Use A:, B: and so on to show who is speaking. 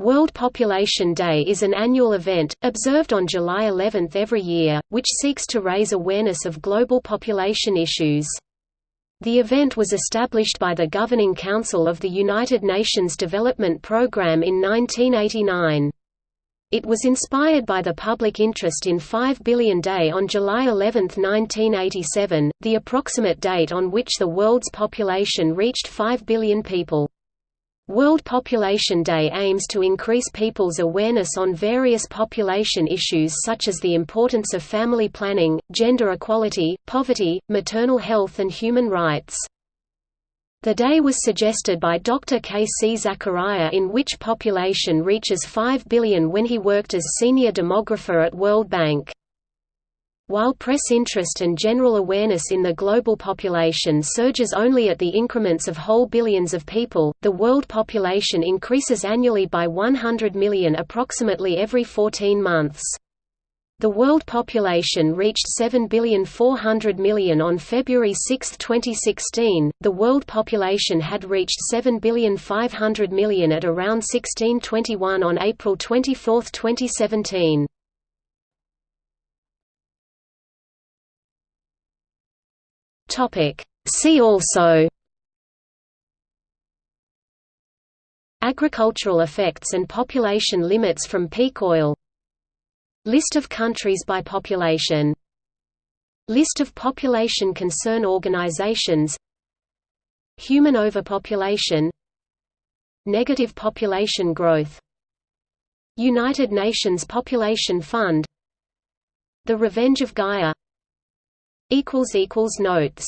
A: World Population Day is an annual event, observed on July 11 every year, which seeks to raise awareness of global population issues. The event was established by the Governing Council of the United Nations Development Programme in 1989. It was inspired by the public interest in 5 billion Day on July 11, 1987, the approximate date on which the world's population reached 5 billion people. World Population Day aims to increase people's awareness on various population issues such as the importance of family planning, gender equality, poverty, maternal health and human rights. The day was suggested by Dr. K. C. Zachariah in which population reaches 5 billion when he worked as senior demographer at World Bank. While press interest and general awareness in the global population surges only at the increments of whole billions of people, the world population increases annually by 100 million approximately every 14 months. The world population reached 7,400 million on February 6, 2016. The world population had reached 7,500 million at around 1621 on April 24, 2017.
B: Topic. See also
A: Agricultural effects and population limits from peak oil List of countries by population List of population concern organizations Human overpopulation Negative population growth United Nations Population Fund The Revenge of Gaia Notes